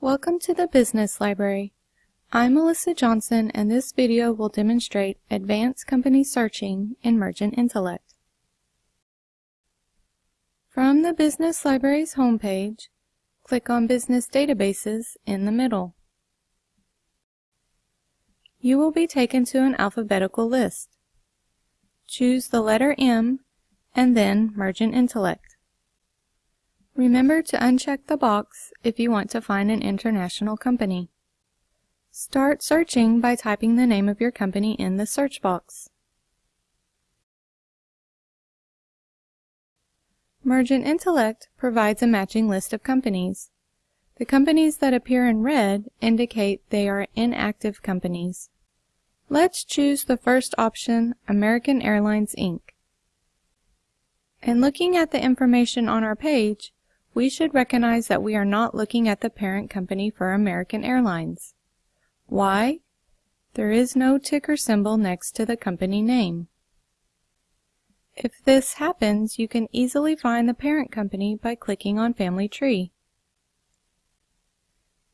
Welcome to the Business Library. I'm Melissa Johnson and this video will demonstrate advanced company searching in Mergent Intellect. From the Business Library's homepage, click on Business Databases in the middle. You will be taken to an alphabetical list. Choose the letter M and then Mergent Intellect. Remember to uncheck the box if you want to find an international company. Start searching by typing the name of your company in the search box. Mergent Intellect provides a matching list of companies. The companies that appear in red indicate they are inactive companies. Let's choose the first option, American Airlines Inc. In looking at the information on our page, we should recognize that we are not looking at the parent company for American Airlines. Why? There is no ticker symbol next to the company name. If this happens, you can easily find the parent company by clicking on Family Tree.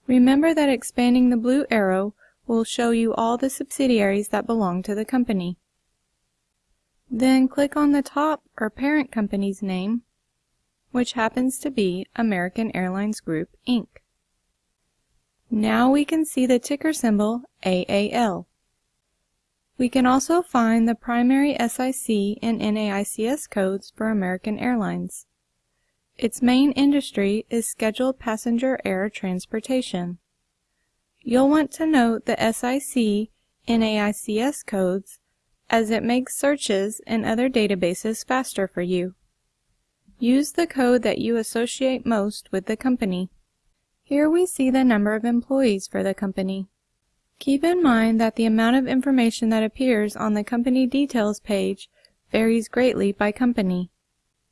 Remember that expanding the blue arrow will show you all the subsidiaries that belong to the company. Then click on the top or parent company's name which happens to be American Airlines Group, Inc. Now we can see the ticker symbol AAL. We can also find the primary SIC and NAICS codes for American Airlines. Its main industry is scheduled passenger air transportation. You'll want to note the SIC NAICS codes as it makes searches in other databases faster for you. Use the code that you associate most with the company. Here we see the number of employees for the company. Keep in mind that the amount of information that appears on the company details page varies greatly by company.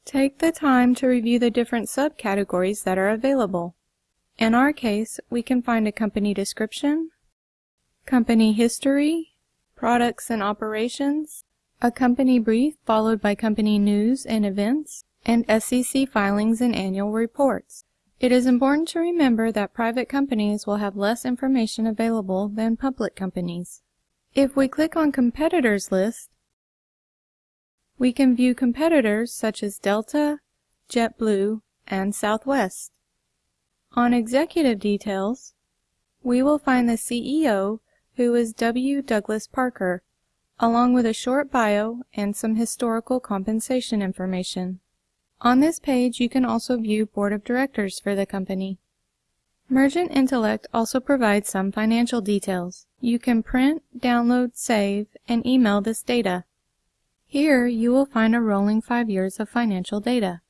Take the time to review the different subcategories that are available. In our case, we can find a company description, company history, products and operations, a company brief followed by company news and events, and SEC filings and annual reports. It is important to remember that private companies will have less information available than public companies. If we click on Competitors list, we can view competitors such as Delta, JetBlue, and Southwest. On Executive Details, we will find the CEO, who is W. Douglas Parker, along with a short bio and some historical compensation information. On this page, you can also view Board of Directors for the company. Mergent Intellect also provides some financial details. You can print, download, save, and email this data. Here, you will find a rolling five years of financial data.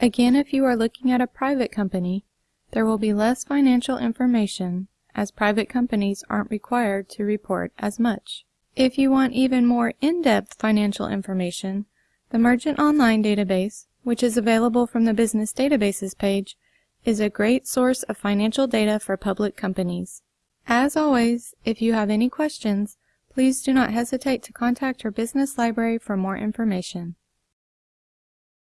Again, if you are looking at a private company, there will be less financial information as private companies aren't required to report as much. If you want even more in-depth financial information, the Mergent Online database which is available from the Business Databases page, is a great source of financial data for public companies. As always, if you have any questions, please do not hesitate to contact your business library for more information.